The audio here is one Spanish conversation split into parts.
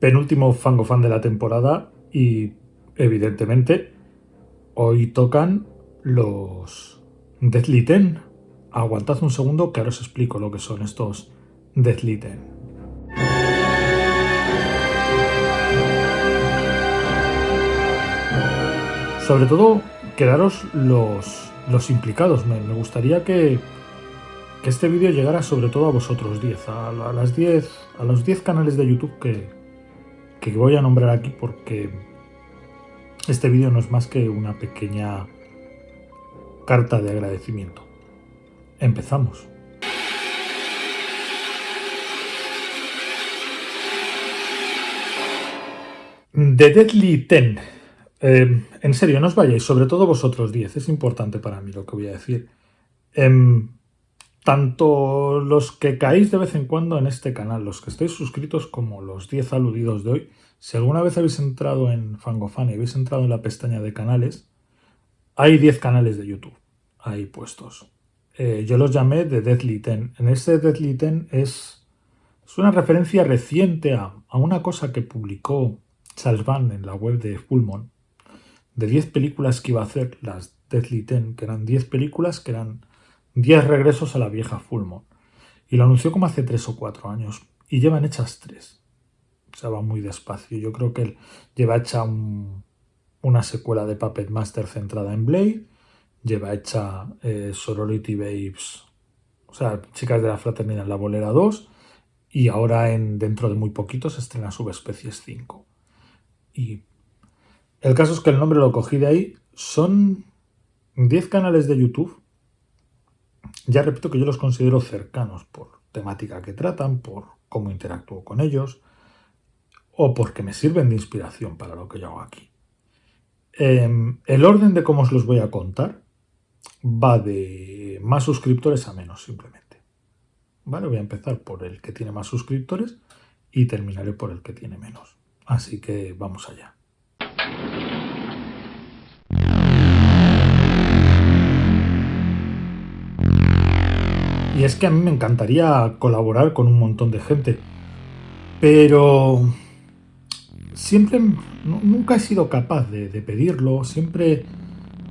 penúltimo Fango Fan de la temporada y evidentemente hoy tocan los Deathly Ten. Aguantad un segundo que ahora os explico lo que son estos Deathly Ten. Sobre todo, quedaros los, los implicados. Me, gustaría que, que, este vídeo llegara sobre todo a vosotros 10, a, las 10, a los 10 canales de YouTube que, que voy a nombrar aquí porque este vídeo no es más que una pequeña carta de agradecimiento. Empezamos. The Deadly Ten. Eh, en serio, no os vayáis, sobre todo vosotros 10, es importante para mí lo que voy a decir. Em, tanto los que caéis de vez en cuando en este canal, los que estáis suscritos como los 10 aludidos de hoy, si alguna vez habéis entrado en Fangofan y habéis entrado en la pestaña de canales, hay 10 canales de YouTube ahí puestos. Eh, yo los llamé de Deadly Ten. En este Deadly Ten es, es una referencia reciente a, a, una cosa que publicó Charles Van en la web de Fullmon, de 10 películas que iba a hacer, las Deadly Ten, que eran 10 películas que eran 10 regresos a la vieja Fullmon. Y lo anunció como hace 3 o 4 años. Y llevan hechas 3. O sea, va muy despacio. Yo creo que él lleva hecha una secuela de Puppet Master centrada en Blade. Lleva hecha eh, Sorority Babes, o sea, Chicas de la Fraternidad la Bolera 2. Y ahora en, dentro de muy poquito se estrena Subespecies 5. Y el caso es que el nombre lo cogí de ahí. Son 10 canales de YouTube ya repito que yo los considero cercanos por temática que tratan, por cómo interactúo con ellos o porque me sirven de inspiración para lo que yo hago aquí. Em, el orden de cómo os los voy a contar va de más suscriptores a menos simplemente. Vale, voy a empezar por el que tiene más suscriptores y terminaré por el que tiene menos. Así que vamos allá. Y es que a mí me encantaría colaborar con un montón de gente. Pero siempre, nunca he sido capaz de, pedirlo. Siempre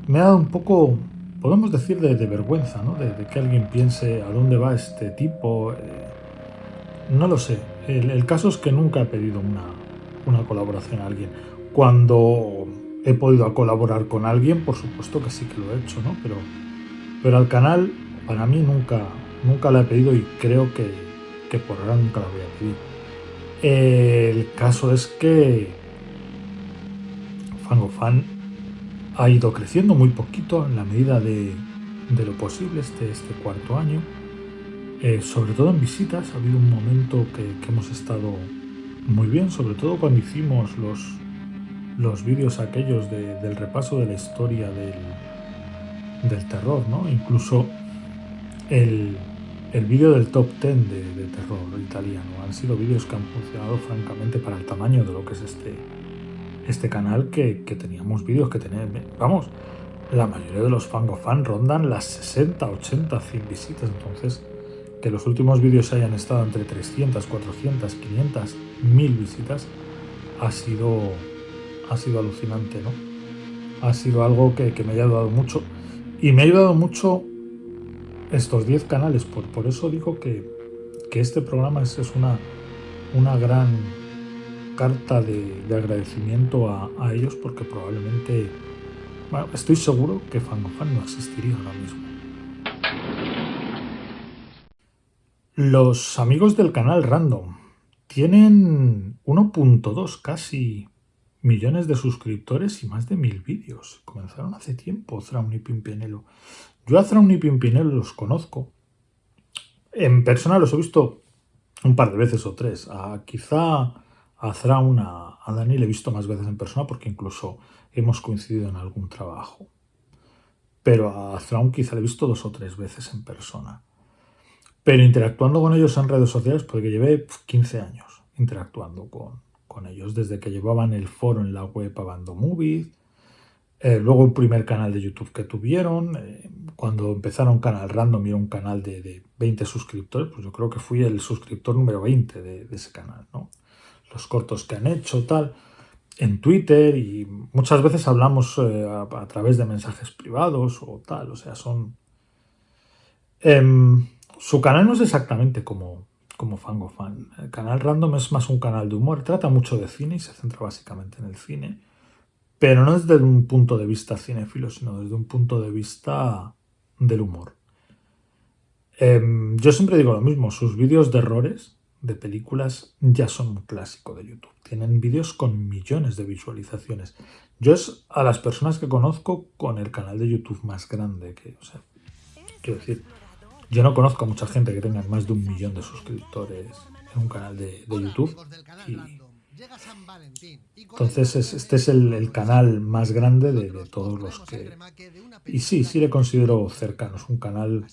me ha dado un poco, podemos decir, de, vergüenza, ¿no? De, que alguien piense a dónde va este tipo. Eh, no lo sé. El, caso es que nunca he pedido una, una colaboración a alguien. Cuando he podido colaborar con alguien, por supuesto que sí que lo he hecho, ¿no? Pero, pero al canal, para mí nunca, Nunca la he pedido y creo que, por ahora nunca la voy a pedir. El caso es que Fangofan ha ido creciendo muy poquito en la medida de, lo posible este, este cuarto año. Eh, sobre todo en visitas, ha habido un momento que, hemos estado muy bien, sobre todo cuando hicimos los, los vídeos aquellos del repaso de la historia del, del terror, ¿no? Incluso el, el vídeo del top 10 de, terror italiano. Han sido vídeos que han funcionado francamente para el tamaño de lo que es este, este canal, que, teníamos vídeos que tenían... Vamos, la mayoría de los fangofan rondan las 60, 80, 100 visitas. Entonces, que los últimos vídeos hayan estado entre 300, 400, 500, 1000 visitas, ha sido, ha sido alucinante, ¿no? Ha sido algo que, que me ha ayudado mucho. Y me ha ayudado mucho estos 10 canales. Por, por eso digo que, este programa es, es una, una gran carta de, agradecimiento a, ellos porque probablemente, bueno, estoy seguro que Fangofan no existiría ahora mismo. Los amigos del canal Random tienen 1.2 casi millones de suscriptores y más de mil vídeos. Comenzaron hace tiempo, Thrawn y Pimpinelo. Yo a Thrawn y Pimpinel los conozco. En persona los he visto un par de veces o tres. A, quizá a Thrawn, a, Dani le he visto más veces en persona porque incluso hemos coincidido en algún trabajo. Pero a Thrawn quizá le he visto dos o tres veces en persona. Pero interactuando con ellos en redes sociales, porque llevé 15 años interactuando con, con ellos, desde que llevaban el foro en la web Abando Movies, eh, luego un primer canal de YouTube que tuvieron, eh, cuando empezaron Canal Random y era un canal de, 20 suscriptores, pues yo creo que fui el suscriptor número 20 de, ese canal, ¿no? los cortos que han hecho, tal, en Twitter y muchas veces hablamos eh, a, través de mensajes privados o tal, o sea, son... Em, su canal no es exactamente como, como Fango Fan. El canal Random es más un canal de humor, trata mucho de cine y se centra básicamente en el cine, pero no desde un punto de vista cinéfilo, sino desde un punto de vista del humor. Em, yo siempre digo lo mismo, sus vídeos de errores de películas ya son un clásico de YouTube. Tienen vídeos con millones de visualizaciones. Yo es a las personas que conozco con el canal de YouTube más grande que, o sea, quiero decir, yo no conozco a mucha gente que tenga más de un millón de suscriptores en un canal de, YouTube. Entonces este es el, canal más grande de, de, todos los que... Y sí, sí le considero cercano. Es un canal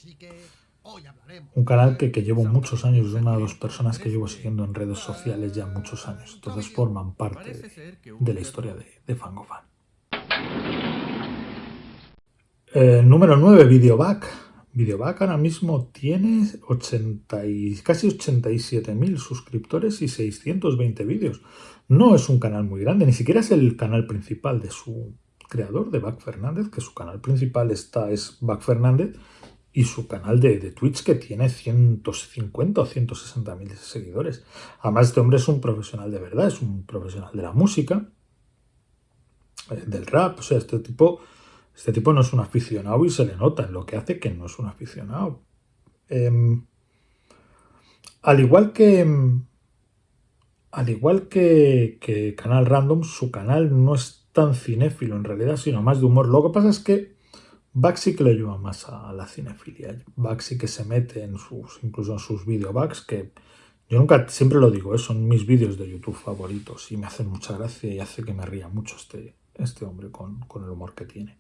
un canal que, llevo muchos años, es una de las personas que llevo siguiendo en redes sociales ya muchos años. Entonces forman parte de, la historia de, de Fangofan. Eh, número 9, Videoback. Videoback ahora mismo tiene 80 y, casi 87.000 suscriptores y 620 vídeos. No es un canal muy grande, ni siquiera es el canal principal de su creador, de Back Fernández, que su canal principal está, es Back Fernández, y su canal de, Twitch que tiene 150 o 160 mil seguidores. Además, este hombre es un profesional de verdad, es un profesional de la música, eh, del rap. O sea, este tipo, este tipo no es un aficionado y se le nota lo que hace que no es un aficionado. Em, al igual que. Al igual que, que Canal Random, su canal no es tan cinéfilo en realidad, sino más de humor. Lo que pasa es que Back sí que le ayuda más a la cinefilia. Back sí que se mete en sus, incluso en sus videobacks, que yo nunca, siempre lo digo, ¿eh? son mis vídeos de YouTube favoritos y me hacen mucha gracia y hace que me ría mucho este, este hombre con, el humor que tiene.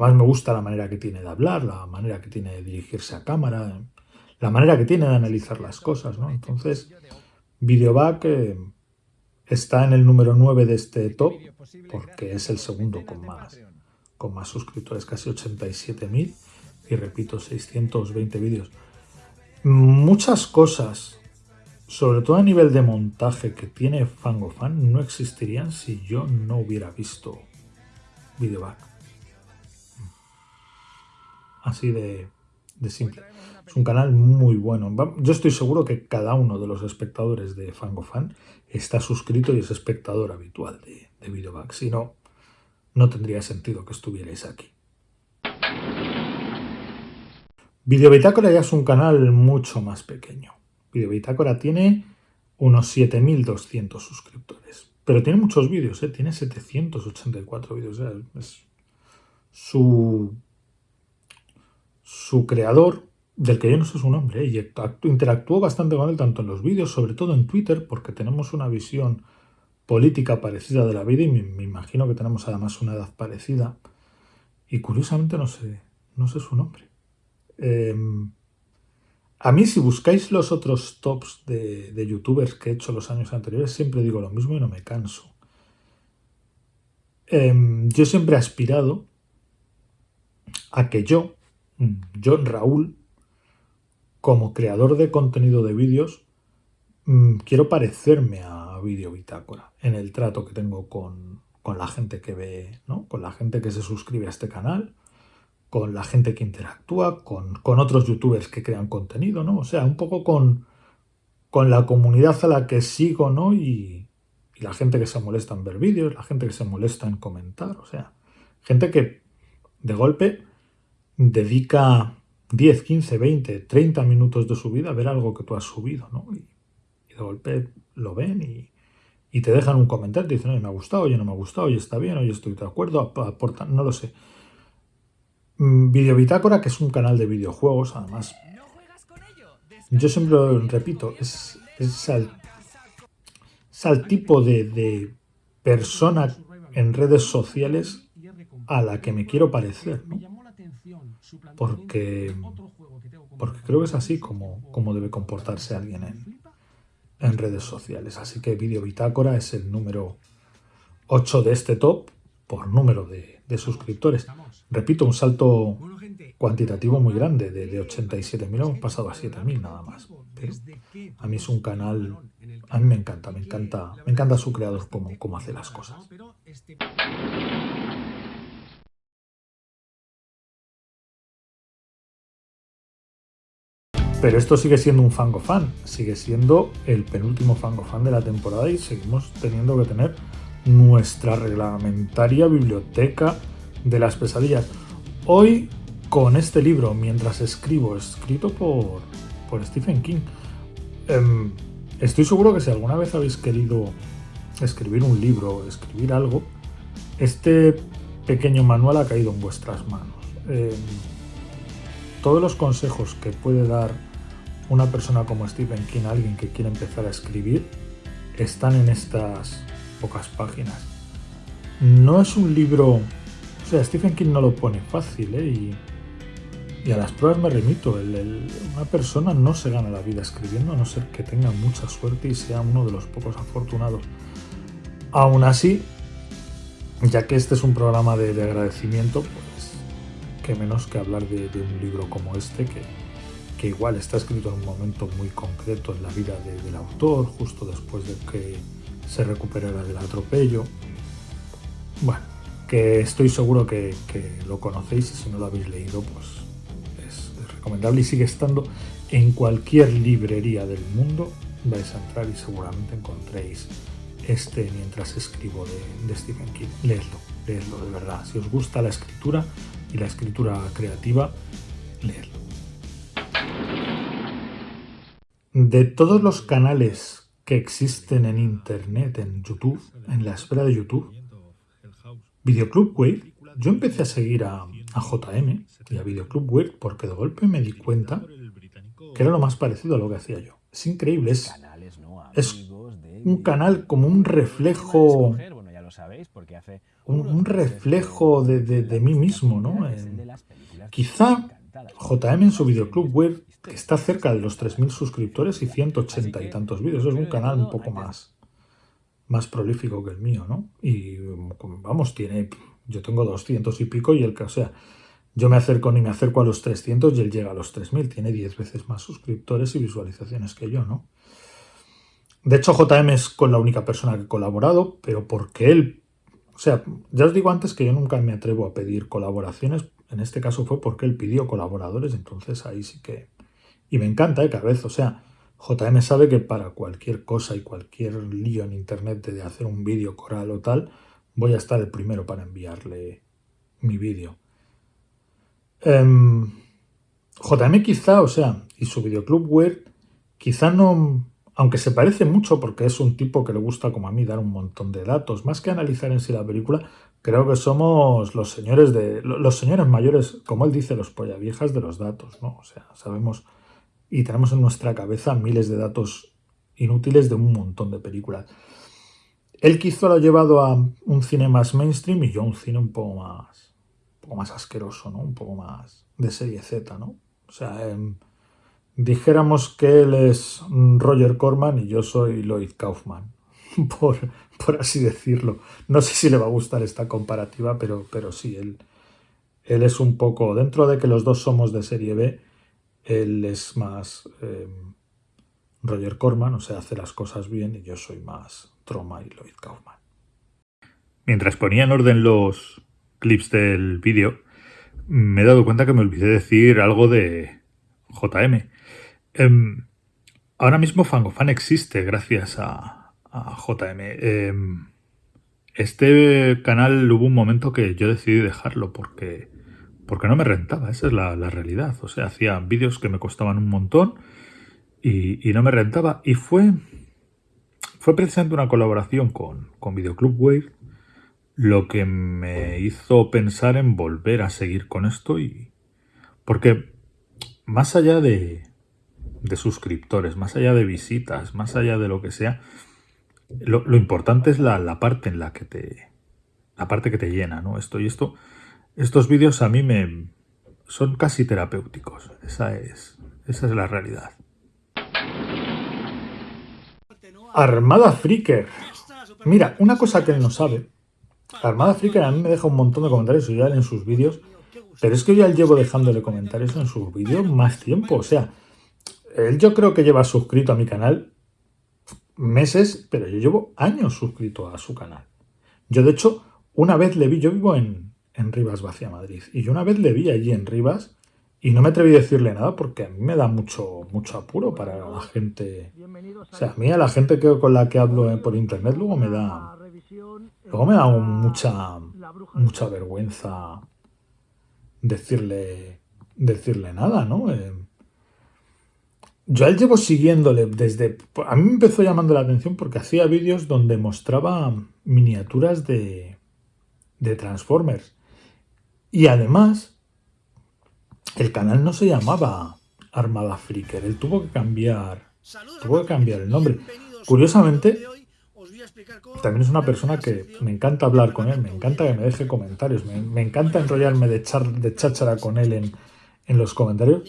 Además me gusta la manera que tiene de hablar, la manera que tiene de dirigirse a cámara, la manera que tiene de analizar las cosas, ¿no? Entonces, Videoback eh, está en el número 9 de este top porque es el segundo con más con más suscriptores, casi 87.000 y repito, 620 vídeos. Muchas cosas, sobre todo a nivel de montaje que tiene Fangofan, no existirían si yo no hubiera visto Videoback. Así de, simple. Es un canal muy bueno. Yo estoy seguro que cada uno de los espectadores de Fangofan está suscrito y es espectador habitual de, de Videoback. Si no, no tendría sentido que estuvierais aquí. Videobitácora ya es un canal mucho más pequeño. Videobitácora tiene unos 7.200 suscriptores. Pero tiene muchos vídeos, ¿eh? tiene 784 vídeos. su, su creador, del que yo no sé su nombre, y interactuó bastante con él tanto en los vídeos, sobre todo en Twitter, porque tenemos una visión política parecida de la vida y me, imagino que tenemos además una edad parecida. Y curiosamente no sé, no sé su nombre. Em, a mí si buscáis los otros tops de, youtubers que he hecho los años anteriores, siempre digo lo mismo y no me canso. Em, yo siempre he aspirado a que yo, yo Raúl, como creador de contenido de vídeos, mm, quiero parecerme a vídeo bitácora en el trato que tengo con, la gente que ve, ¿no? con la gente que se suscribe a este canal, con la gente que interactúa, con, otros youtubers que crean contenido, ¿no? O sea, un poco con, con la comunidad a la que sigo, ¿no? Y, y la gente que se molesta en ver vídeos, la gente que se molesta en comentar, o sea, gente que de golpe dedica 10, 15, 20, 30 minutos de su vida a ver algo que tú has subido, ¿no? Y, de golpe lo ven y, te dejan un comentario, te dicen, oye, me ha gustado, oye, no me ha gustado, oye, está bien, oye, estoy de acuerdo, aportan, no lo sé. Mm, Videobitácora, que es un canal de videojuegos, además. Yo siempre lo repito, es, es, al, tipo de, persona en redes sociales a la que me quiero parecer, ¿no? Porque, porque creo que es así como, como debe comportarse alguien en, en redes sociales. Así que Video Bitácora es el número 8 de este top por número de, suscriptores. Repito, un salto cuantitativo muy grande, de, de 87.000 hemos pasado a 7.000 nada más. Pero a mí es un canal, a mí me encanta, me encanta, me encanta su creador, cómo, cómo hace las cosas. Pero esto sigue siendo un Fango Fan, sigue siendo el penúltimo Fango Fan de la temporada y seguimos teniendo que tener nuestra reglamentaria biblioteca de las pesadillas. Hoy con este libro, mientras escribo, escrito por, por Stephen King, em, estoy seguro que si alguna vez habéis querido escribir un libro, escribir algo, este pequeño manual ha caído en vuestras manos. Em, todos los consejos que puede dar una persona como Stephen King, alguien que quiere empezar a escribir, están en estas pocas páginas. No es un libro... O sea, Stephen King no lo pone fácil, ¿eh? Y, a las pruebas me remito. una persona no se gana la vida escribiendo a no ser que tenga mucha suerte y sea uno de los pocos afortunados. Aún así, ya que este es un programa de, agradecimiento, pues qué menos que hablar de un libro como este que, que igual está escrito en un momento muy concreto en la vida del autor, justo después de que se recuperara del atropello. Bueno, que estoy seguro que, lo conocéis y si no lo habéis leído, pues es, recomendable y sigue estando en cualquier librería del mundo. Vais a entrar y seguramente encontréis este mientras escribo de, de Stephen King. Leedlo, leedlo de verdad. Si os gusta la escritura y la escritura creativa, leedlo. De todos los canales que existen en Internet, en YouTube, en la esfera de YouTube, Videoclub Wave, yo empecé a seguir a, JM y a Videoclub Wave porque de golpe me di cuenta que era lo más parecido a lo que hacía yo. Es increíble, es, un canal como un reflejo un, reflejo de, mí mismo, ¿no? quizá JM en su videoclub web está cerca de los 3.000 suscriptores y 180 y tantos vídeos. Es un canal un poco más, más prolífico que el mío, ¿no? Y vamos, tiene, yo tengo 200 y pico y el que, o sea, yo me acerco ni me acerco a los 300 y él llega a los 3.000. Tiene 10 veces más suscriptores y visualizaciones que yo, ¿no? De hecho, JM es con la única persona que he colaborado, pero porque él... O sea, ya os digo antes que yo nunca me atrevo a pedir colaboraciones. En este caso fue porque él pidió colaboradores, entonces ahí sí que y me encanta, ¿eh? Cada vez, o sea, JM sabe que para cualquier cosa y cualquier lío en internet de hacer un vídeo coral o tal, voy a estar el primero para enviarle mi vídeo. Em, JM quizá, o sea, y su videoclub web, quizá no, aunque se parece mucho porque es un tipo que le gusta como a mí dar un montón de datos, más que analizar en sí la película, creo que somos los señores de los señores mayores, como él dice, los polla viejas de los datos, ¿no? O sea, sabemos y tenemos en nuestra cabeza miles de datos inútiles de un montón de películas. Él quizá lo ha llevado a un cine más mainstream y yo a un cine un poco más, un poco más asqueroso, ¿no? Un poco más de serie Z, ¿no? O sea, em, dijéramos que él es Roger Corman y yo soy Lloyd Kaufman, por, por, así decirlo. No sé si le va a gustar esta comparativa, pero, pero sí, él, él es un poco, dentro de que los dos somos de serie B, él es más em, Roger Corman, o sea, hace las cosas bien, y yo soy más Troma y Lloyd Kaufman. Mientras ponía en orden los clips del vídeo, me he dado cuenta que me olvidé decir algo de JM. Em, ahora mismo Fangofan existe gracias a, JM. Em, este canal hubo un momento que yo decidí dejarlo porque porque no me rentaba, esa es la, realidad. O sea, hacía vídeos que me costaban un montón y, no me rentaba. Y fue, fue precisamente una colaboración con, con Videoclub Wave lo que me hizo pensar en volver a seguir con esto y porque más allá de, de suscriptores, más allá de visitas, más allá de lo que sea, lo, importante es la, la, parte en la que te la parte que te llena, ¿no? Esto y esto estos vídeos a mí me son casi terapéuticos. Esa es, esa es la realidad. Armada Freaker. Mira, una cosa que él no sabe Armada Freaker a mí me deja un montón de comentarios ya en sus vídeos, pero es que yo ya llevo dejándole comentarios en sus vídeos más tiempo. O sea, él yo creo que lleva suscrito a mi canal meses, pero yo llevo años suscrito a su canal. Yo, de hecho, una vez le vi, yo vivo en, en Rivas, Vacía Madrid, y yo una vez le vi allí en Rivas y no me atreví a decirle nada porque a mí me da mucho, mucho apuro para la gente. O sea, a mí a la gente que, con la que hablo por internet luego me da. Luego me da mucha, mucha vergüenza decirle, decirle nada, ¿no? Eh, yo él llevo siguiéndole desde... A mí me empezó llamando la atención porque hacía vídeos donde mostraba miniaturas de, de Transformers. Y además, el canal no se llamaba Armada Freaker, él tuvo que cambiar, tuvo que cambiar el nombre. Curiosamente, también es una persona que me encanta hablar con él, me encanta que me deje comentarios, me, encanta enrollarme de, char, de cháchara con él en, en los comentarios.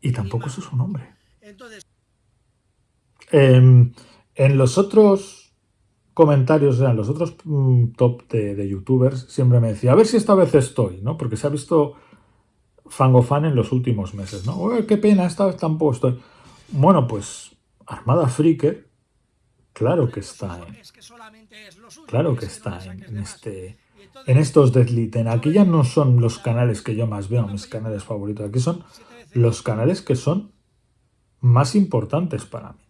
Y tampoco es su nombre. Em, en los otros comentarios, en los otros mm, top de, youtubers, siempre me decía, a ver si esta vez estoy, ¿no? Porque se ha visto Fangofan en los últimos meses, ¿no? qué pena, esta vez tampoco estoy. Bueno, pues Armada Freaker, claro que está en, claro que está en, este, en estos Deadlitten. Aquí ya no son los canales que yo más veo, mis canales favoritos. Aquí son los canales que son más importantes para mí.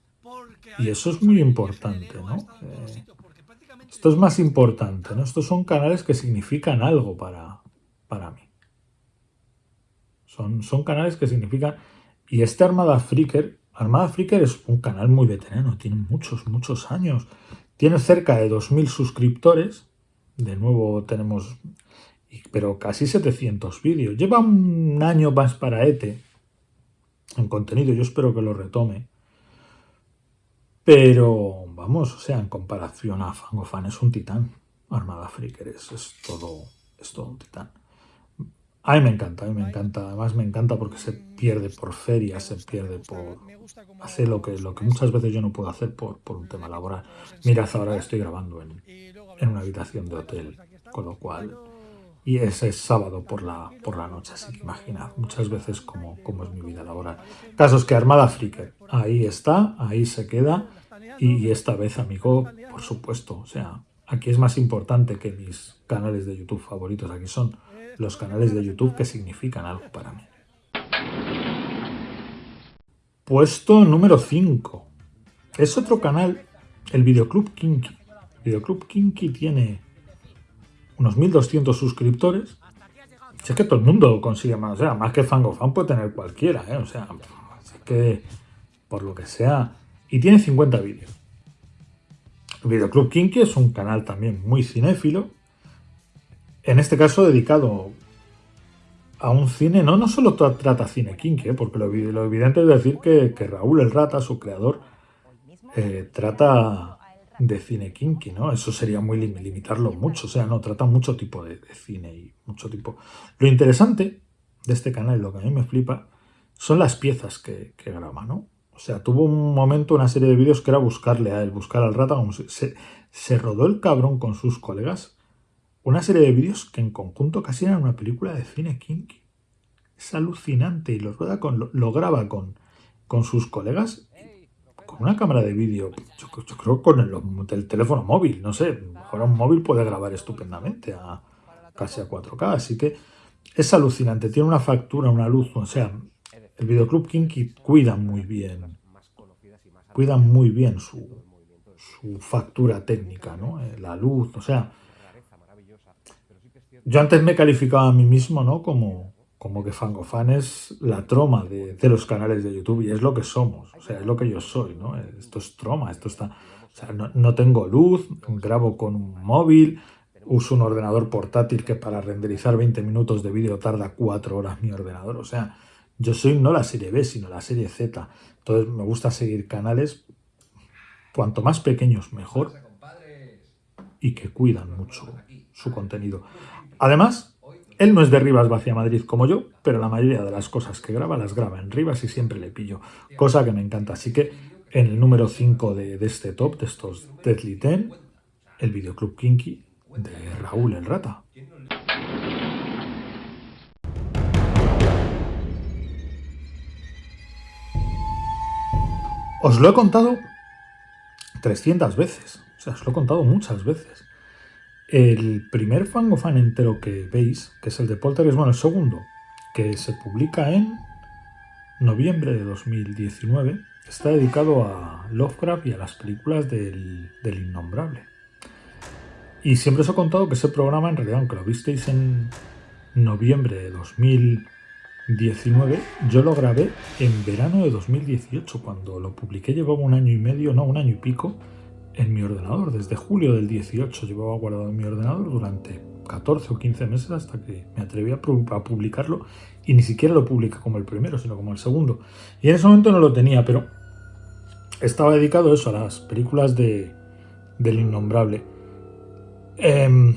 Y eso es muy importante, ¿no? Eh, esto es más importante, ¿no? Estos son canales que significan algo para, para mí. Son, son canales que significan... Y este Armada Freaker, Armada Freaker es un canal muy veterano, tiene muchos, muchos años. Tiene cerca de 2.000 suscriptores. De nuevo tenemos... Pero casi 700 vídeos. Lleva un año más para ETE en contenido. Yo espero que lo retome. Pero, vamos, o sea, en comparación a Fangofan es un titán. Armada Freaker es, todo, es todo un titán. A mí me encanta, a mí me encanta. Además me encanta porque se pierde por feria, se pierde por... Hace lo que, lo que muchas veces yo no puedo hacer por, por un tema laboral. Mirad ahora que estoy grabando en, en una habitación de hotel, con lo cual y ese es sábado por la, por la noche, así que imaginad muchas veces cómo, cómo es mi vida laboral. Casos que Armada Freaker, ahí está, ahí se queda, y esta vez, amigo, por supuesto, o sea, aquí es más importante que mis canales de YouTube favoritos, aquí son los canales de YouTube que significan algo para mí. Puesto número 5. Es otro canal, el Videoclub Kinky. Videoclub Kinky tiene unos 1200 suscriptores. Si es que todo el mundo consigue más, o sea, más que Fangofan puede tener cualquiera, ¿eh? o sea, así que por lo que sea. Y tiene 50 vídeos. Videoclub Kinky es un canal también muy cinéfilo, en este caso dedicado a un cine, no, no solo trata cine kinky, ¿eh? porque lo, evidente es decir que, Raúl el Rata, su creador, eh, trata de cine kinky, ¿no? Eso sería muy limitarlo mucho, o sea, no, trata mucho tipo de, cine y mucho tipo... Lo interesante de este canal, lo que a mí me flipa, son las piezas que, graba, ¿no? O sea, tuvo un momento, una serie de vídeos que era buscarle a él, buscar al rata, como se, se rodó el cabrón con sus colegas, una serie de vídeos que en conjunto casi eran una película de cine kinky. Es alucinante y lo, rueda con, lo, graba con, con sus colegas una cámara de vídeo, yo, creo con el, teléfono móvil, no sé, ahora un móvil puede grabar estupendamente a casi a 4K, así que es alucinante, tiene una factura, una luz, o sea, el videoclub Kinky cuida muy bien, cuida muy bien su, su factura técnica, ¿no? Eh, la luz, o sea, yo antes me calificaba a mí mismo, ¿no? Como, como que Fangofan es la troma de, los canales de YouTube y es lo que somos, o sea, es lo que yo soy, ¿no? Esto es troma, esto está... O sea, no, tengo luz, grabo con un móvil, uso un ordenador portátil que para renderizar 20 minutos de vídeo tarda 4 horas mi ordenador, o sea, yo soy no la serie B, sino la serie Z, entonces me gusta seguir canales cuanto más pequeños mejor y que cuidan mucho su contenido. Además, él no es de Rivas Vacía Madrid como yo, pero la mayoría de las cosas que graba las graba en Rivas y siempre le pillo, cosa que me encanta. Así que en el número 5 de, este top, de estos Deadly Ten, el videoclub Kinky, de Raúl el Rata. Os lo he contado 300 veces, o sea, os lo he contado muchas veces. El primer fango fan entero que veis, que es el de Poltergeist, bueno, el segundo, que se publica en noviembre de 2019, está dedicado a Lovecraft y a las películas del, del Innombrable. Y siempre os he contado que ese programa, en realidad, aunque lo visteis en noviembre de 2019, yo lo grabé en verano de 2018. Cuando lo publiqué llevaba un año y medio, no, un año y pico, en mi ordenador. Desde julio del 18 llevaba guardado en mi ordenador durante 14 o 15 meses hasta que me atreví a, publicarlo y ni siquiera lo publiqué como el primero, sino como el segundo. Y en ese momento no lo tenía, pero estaba dedicado eso, a las películas de, del innombrable. Em,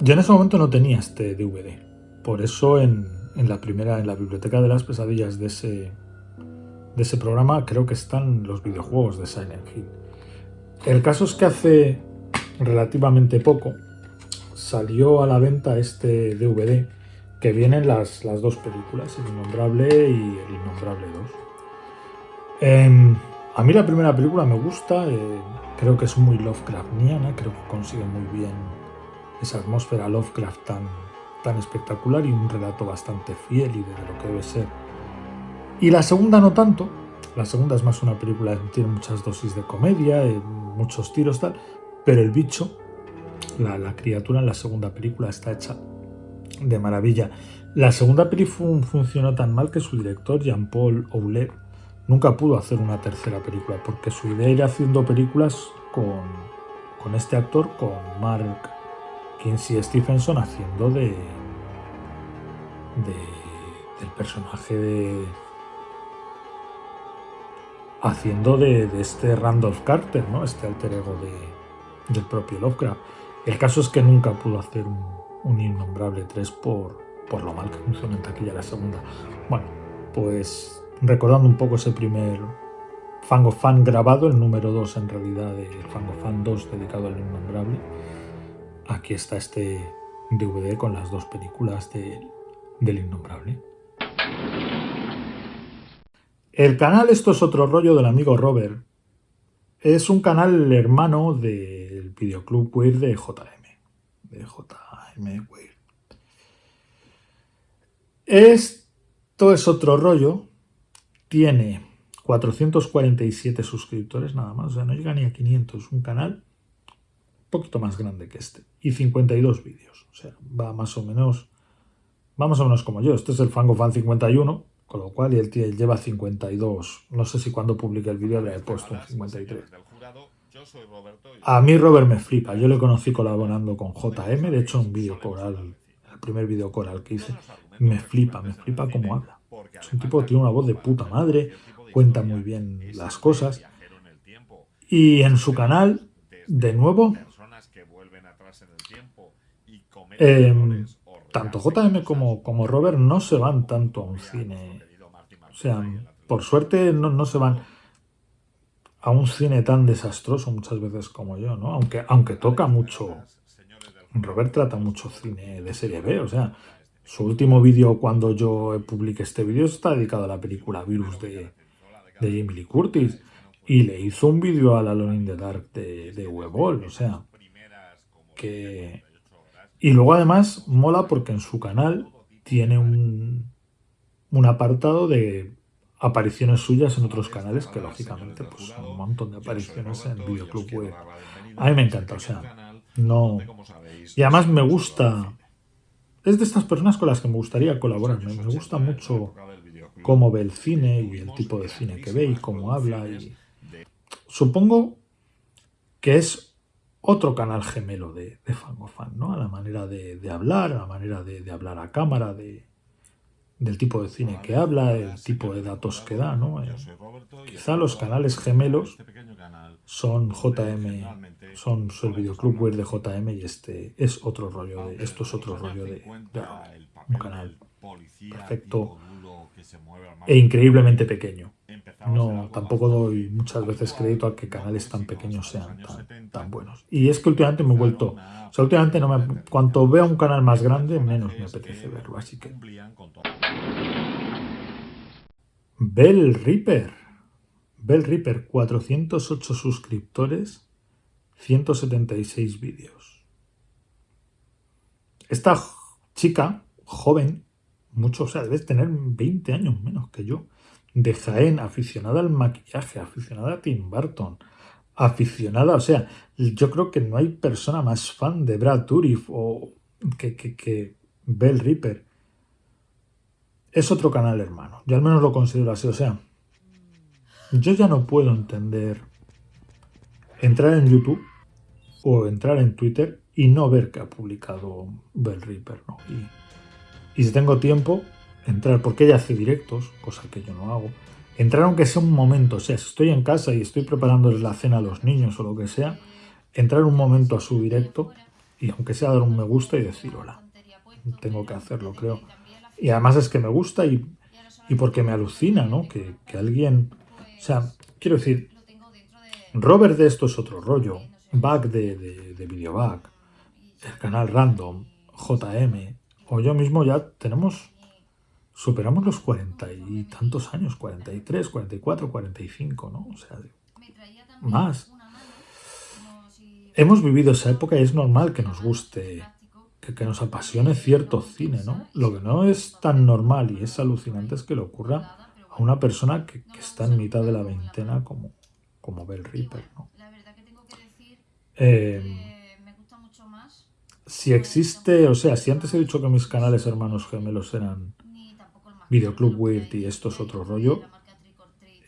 yo en ese momento no tenía este DVD. Por eso en, la primera, en la biblioteca de las pesadillas de ese, de ese programa, creo que están los videojuegos de Silent Hill. El caso es que hace relativamente poco salió a la venta este DVD que vienen las, las dos películas, El Innombrable y El Innombrable 2. Em, a mí la primera película me gusta, eh, creo que es muy Lovecraftiana, creo que consigue muy bien esa atmósfera Lovecraft tan, tan espectacular y un relato bastante fiel y de lo que debe ser. Y la segunda no tanto, la segunda es más una película que tiene muchas dosis de comedia, muchos tiros tal, pero el bicho, la, criatura en la segunda película está hecha de maravilla. La segunda película funcionó tan mal que su director, Jean-Paul Oulet, nunca pudo hacer una tercera película, porque su idea era haciendo películas con, con este actor, con Mark Kinsey Stephenson, haciendo de del personaje de haciendo de, este Randolph Carter, ¿no? este alter ego de, del propio Lovecraft. El caso es que nunca pudo hacer un, un Innombrable 3 por, por lo mal que funciona en taquilla la segunda. Bueno, pues recordando un poco ese primer Fango Fan grabado, el número 2 en realidad de Fango Fan 2 dedicado al innombrable. Aquí está este DVD con las dos películas del innombrable. El canal Esto es otro rollo del amigo Robert. Es un canal hermano del videoclub Weird de JM. De JM Weird. Esto es otro rollo tiene 447 suscriptores nada más, o sea, no llega ni a 500, un canal un poquito más grande que este, y 52 vídeos, o sea, va más o menos, va más o menos como yo, este es el Fango Fan 51, con lo cual y el tío lleva 52, no sé si cuando publique el vídeo le he puesto 53. A mí Robert me flipa, yo le conocí colaborando con JM, de hecho un vídeo coral, el primer vídeo coral que hice, me flipa, me flipa cómo habla. Es un tipo que tiene una voz de puta madre, cuenta muy bien las cosas. Y en su canal, de nuevo, em, tanto JM como, como Robert no se van tanto a un cine. O sea, por suerte no, no se van a un cine tan desastroso muchas veces como yo, ¿no? Aunque, aunque toca mucho. Robert trata mucho cine de serie B, o sea, su último vídeo cuando yo publiqué este vídeo está dedicado a la película Virus de, de Jamie Lee Curtis. Y le hizo un vídeo a la Alone in the Dark de, de o sea, que... Y luego además mola porque en su canal tiene un, un apartado de apariciones suyas en otros canales, que lógicamente pues son un montón de apariciones en Videoclub Web. A mí me encanta, o sea, no... Y además me gusta es de estas personas con las que me gustaría colaborar. Me, gusta mucho cómo ve el cine y el tipo de cine que ve y cómo habla. Y... Supongo que es otro canal gemelo de, de Fangofan, ¿no? A la manera de, hablar, a la manera de, hablar a cámara, de, del tipo de cine que habla, el tipo de datos que da, ¿no? Eh, quizá los canales gemelos son JM, son el videoclub web de JM y este es otro rollo de, esto es otro rollo de, un canal perfecto e increíblemente pequeño. No, tampoco doy muchas veces crédito a que canales tan pequeños sean tan, buenos. Y es que últimamente me he vuelto... O sea, últimamente no me, cuanto veo un canal más grande, menos me apetece verlo, así que... Bell Reaper. Bell Reaper, 408 suscriptores, 176 vídeos. Esta chica, joven, mucho, o sea, debe tener 20 años menos que yo, de Jaén, aficionada al maquillaje, aficionada a Tim Burton, aficionada, o sea, yo creo que no hay persona más fan de Brad Dourif o que, que, que Bell Reaper. Es otro canal hermano, yo al menos lo considero así, o sea, yo ya no puedo entender entrar en YouTube o entrar en Twitter y no ver que ha publicado Bell Reaper, ¿no? Y si tengo tiempo, entrar, porque ella hace directos, cosa que yo no hago, entrar aunque sea un momento, o sea, si estoy en casa y estoy preparándoles la cena a los niños o lo que sea, entrar un momento a su directo y aunque sea dar un me gusta y decir hola. Tengo que hacerlo, creo. Y además es que me gusta y, y porque me alucina, ¿no? Que, que, alguien... O sea, quiero decir, Robert de esto es otro rollo, Back de, de, de Videoback, el canal Random, JM, o yo mismo ya tenemos superamos los cuarenta y tantos años, 43, 44, 45, ¿no? O sea, más. Hemos vivido esa época y es normal que nos guste, que, nos apasione cierto cine, ¿no? Lo que no es tan normal y es alucinante es que le ocurra a una persona que, está en mitad de la veintena como, como Bell Reaper, ¿no? Eh, si existe, o sea, si antes he dicho que mis canales hermanos gemelos eran Videoclub Weird y esto es otro rollo.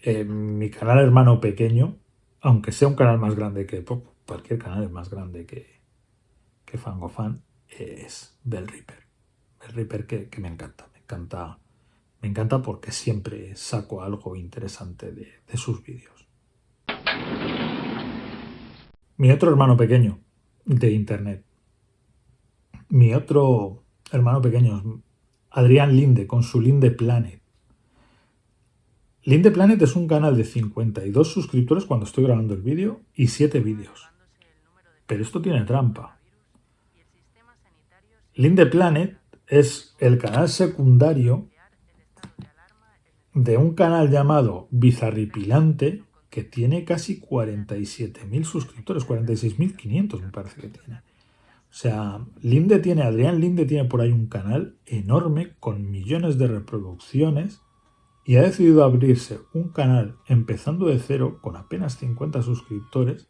Eh, mi canal hermano pequeño, aunque sea un canal más grande que cualquier canal es más grande que, que Fangofan, es Bell Reaper. Bell Reaper que, me encanta, me encanta, me encanta porque siempre saco algo interesante de, de sus vídeos. Mi otro hermano pequeño de internet. Mi otro hermano pequeño Adrián Linde con su Linde Planet. Linde Planet es un canal de 52 suscriptores cuando estoy grabando el vídeo y 7 vídeos. Pero esto tiene trampa. Linde Planet es el canal secundario de un canal llamado Bizarripilante que tiene casi 47.000 suscriptores, 46.500 me parece que tiene. O sea, Linde tiene, Adrián Linde tiene por ahí un canal enorme con millones de reproducciones y ha decidido abrirse un canal empezando de cero con apenas 50 suscriptores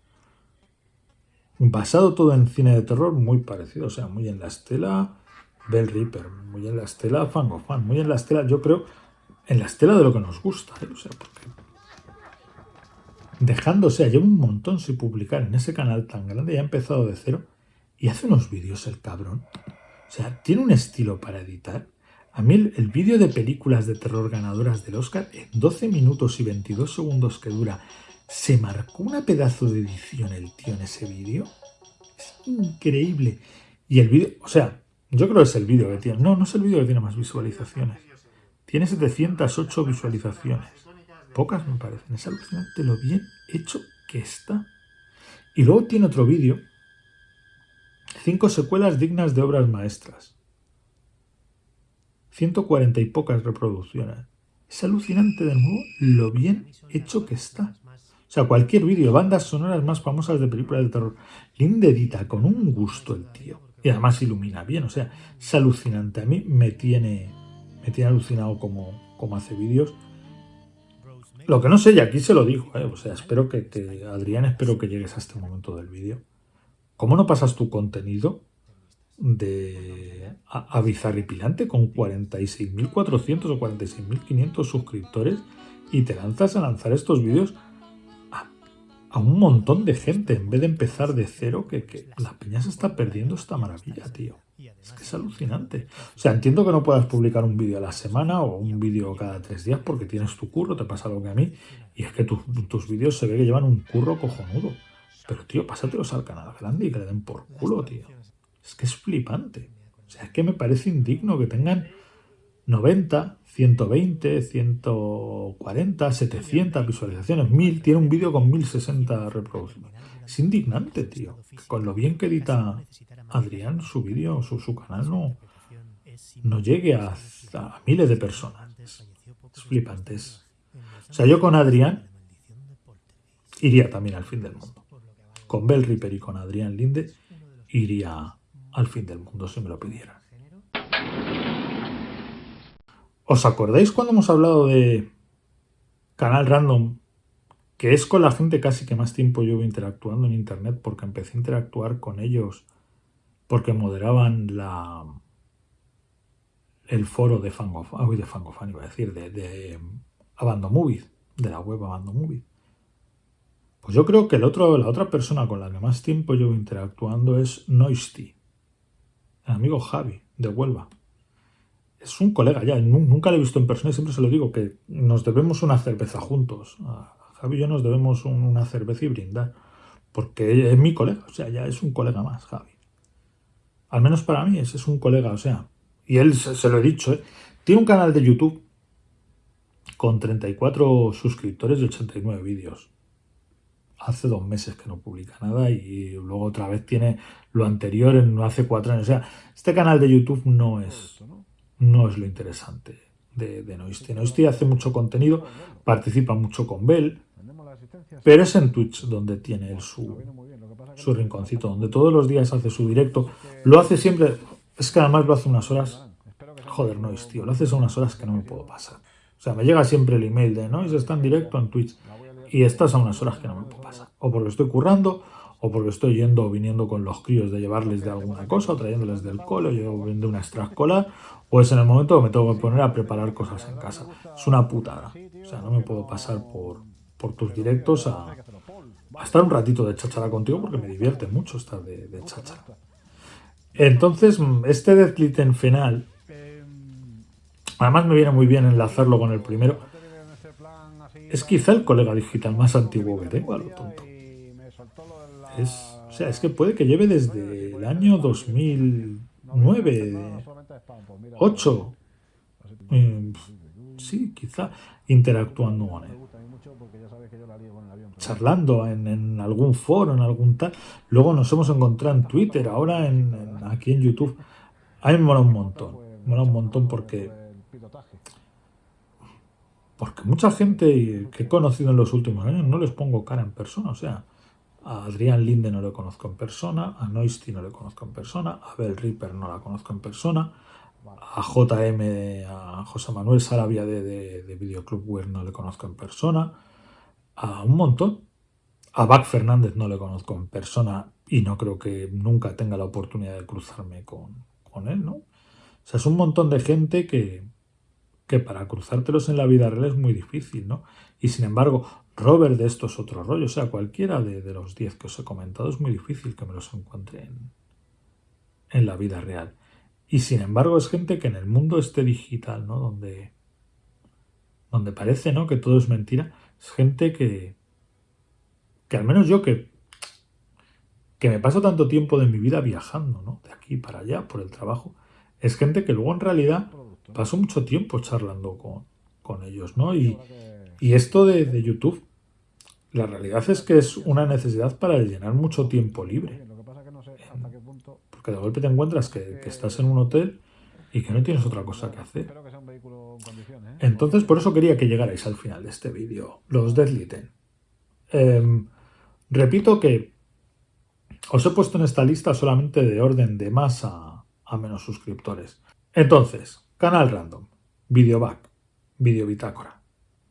basado todo en cine de terror muy parecido, o sea, muy en la estela Bell Reaper, muy en la estela Fangofan, muy en la estela, yo creo, en la estela de lo que nos gusta, ¿eh? o sea, porque dejándose, lleva un montón sin publicar en ese canal tan grande y ha empezado de cero y hace unos vídeos el cabrón. O sea, tiene un estilo para editar. A mí el, vídeo de películas de terror ganadoras del Oscar, en 12 minutos y 22 segundos que dura, se marcó una pedazo de edición el tío en ese vídeo. Es increíble. Y el vídeo, o sea, yo creo que es el vídeo que tiene. No, no es el vídeo que tiene más visualizaciones. Tiene 708 visualizaciones. Pocas me parecen. Es alucinante lo bien hecho que está. Y luego tiene otro vídeo Cinco secuelas dignas de obras maestras. 140 y pocas reproducciones. Es alucinante de nuevo lo bien hecho que está. O sea, cualquier vídeo, bandas sonoras más famosas de películas de terror. Linde edita con un gusto el tío. Y además ilumina bien, o sea, es alucinante. A mí me tiene, me tiene alucinado como, como hace vídeos. Lo que no sé, y aquí se lo digo, ¿eh? o sea, espero que, que, Adrián, espero que llegues a este momento del vídeo. ¿Cómo no pasas tu contenido de a, Bizarripilante con 46.400 o 46.500 suscriptores y te lanzas a lanzar estos vídeos a, un montón de gente en vez de empezar de cero que, la peña se está perdiendo esta maravilla, tío. Es que es alucinante. O sea, entiendo que no puedas publicar un vídeo a la semana o un vídeo cada tres días porque tienes tu curro, te pasa lo que a mí, y es que tus vídeos se ve que llevan un curro cojonudo. Pero, tío, pásatelos al canal grande y que le den por culo, tío. Es que es flipante. O sea, es que me parece indigno que tengan 90, 120, 140, 700 visualizaciones, 1000, tiene un vídeo con 1060 reproducciones. Es indignante, tío. Con lo bien que edita Adrián su vídeo, su, su canal, no, no llegue a, miles de personas. Es, flipante. O sea, yo con Adrián iría también al fin del mundo. Con Bell Ripper y con Adrián Linde iría al fin del mundo si me lo pidieran. ¿Os acordáis cuando hemos hablado de Canal Random? Que es con la gente casi que más tiempo yo interactuando en Internet porque empecé a interactuar con ellos porque moderaban la el foro de Fangofan, de Fangofan iba a decir, de, de Abando Movies, de la web Abando Movies. Pues yo creo que el otro, la otra persona con la que más tiempo llevo interactuando es Noisty, el amigo Javi, de Huelva es un colega ya, nunca le he visto en persona y siempre se lo digo, que nos debemos una cerveza juntos. Javi y yo nos debemos una cerveza y brindar, porque es mi colega, o sea, ya es un colega más, Javi. Al menos para mí, ese es un colega, o sea, y él se, lo he dicho, ¿eh? tiene un canal de YouTube con 34 suscriptores y 89 vídeos. Hace dos meses que no publica nada y luego otra vez tiene lo anterior en hace cuatro años. O sea, este canal de YouTube no es, no es lo interesante de, de Noisty. Noisty hace mucho contenido, participa mucho con Bell, pero es en Twitch donde tiene su, su rinconcito, donde todos los días hace su directo. Lo hace siempre, es que además lo hace unas horas, joder, Noise, tío, lo haces a unas horas que no me puedo pasar. O sea, me llega siempre el email de Noise está en directo en Twitch y estás a unas horas que no me puedo pasar. O porque estoy currando, o porque estoy yendo o viniendo con los críos de llevarles de alguna cosa, o trayéndoles del cole, o de una extraescolar, o es en el momento que me tengo que poner a preparar cosas en casa. Es una putada. O sea, no me puedo pasar por, por tus directos a, estar un ratito de cháchara contigo porque me divierte mucho estar de, de cháchara. Entonces, este Deadlitten final, además me viene muy bien enlazarlo con el primero, es quizá el colega digital más antiguo que tengo, a lo tonto. Es, o sea, es que puede que lleve desde el año 2009, 8, eh, sí, quizá interactuando con él. Charlando en, algún foro, en algún tal. Luego nos hemos encontrado en Twitter, ahora en, aquí en YouTube. A mí me mola un montón. Me mola un montón porque porque mucha gente que he conocido en los últimos años no les pongo cara en persona. O sea, a Adrián Linde no lo conozco en persona, a Noisty no lo conozco en persona, a Bell Ripper no la conozco en persona, a JM, a José Manuel Sarabia de, de, Wear no le conozco en persona, a un montón. A Bac Fernández no le conozco en persona y no creo que nunca tenga la oportunidad de cruzarme con, con él, ¿no? O sea, es un montón de gente que, que para cruzártelos en la vida real es muy difícil, ¿no? Y sin embargo, Robert de estos otros rollos, o sea, cualquiera de, los 10 que os he comentado, es muy difícil que me los encuentre en, la vida real. Y sin embargo es gente que en el mundo este digital, ¿no? Donde, donde parece, ¿no? Que todo es mentira, es gente que, que al menos yo que, que me paso tanto tiempo de mi vida viajando, ¿no? De aquí para allá por el trabajo, es gente que luego en realidad paso mucho tiempo charlando con, con ellos, ¿no? Y, y esto de, YouTube, la realidad es que es una necesidad para llenar mucho tiempo libre. Porque de golpe te encuentras que, estás en un hotel y que no tienes otra cosa que hacer. ¿eh? Entonces, por eso quería que llegarais al final de este vídeo, los Deadlitten. Em, repito que os he puesto en esta lista solamente de orden de más a, a menos suscriptores. Entonces, canal random, Videoback, Videobitácora,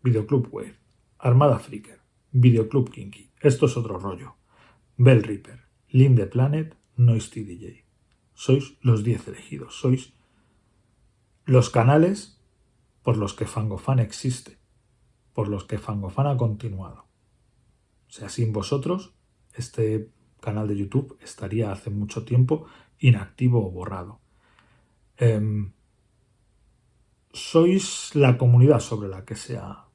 Videoclub Wave, Armada Flicker, Videoclub Kinky. Esto es otro rollo. Bell Reaper, Linde Planet, Noisty DJ. Sois los 10 elegidos. Sois los canales por los que Fangofan existe, por los que Fangofan ha continuado. O sea, sin vosotros, este canal de YouTube estaría hace mucho tiempo inactivo o borrado. Em, sois la comunidad sobre la que se ha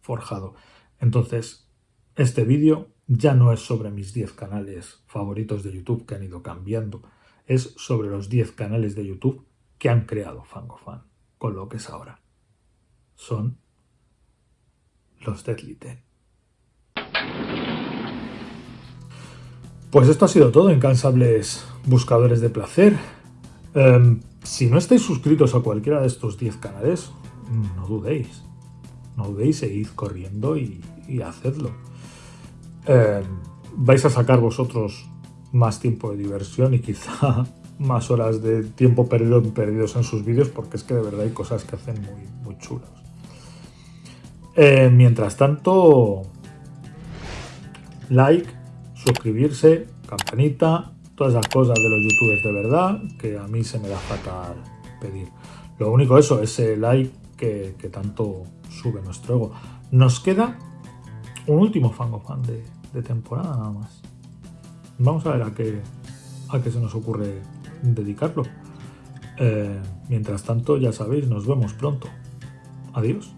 forjado. Entonces, este vídeo ya no es sobre mis 10 canales favoritos de YouTube que han ido cambiando, es sobre los 10 canales de YouTube que han creado FangoFan, con lo que es ahora. son los Deadly Ten. Pues esto ha sido todo, incansables buscadores de placer. Em, si no estáis suscritos a cualquiera de estos 10 canales, no dudéis. No dudéis e id corriendo y, hacedlo. Em, vais a sacar vosotros más tiempo de diversión y quizá más horas de tiempo perdido perdidos en sus vídeos porque es que de verdad hay cosas que hacen muy, muy chulas. Eh, mientras tanto, like, suscribirse, campanita, todas esas cosas de los youtubers de verdad que a mí se me da fatal pedir. Lo único eso, ese like que, tanto sube nuestro ego. Nos queda un último fango fan de, temporada nada más. Vamos a ver a qué, a qué se nos ocurre dedicarlo. Eh, mientras tanto, ya sabéis, nos vemos pronto. Adiós.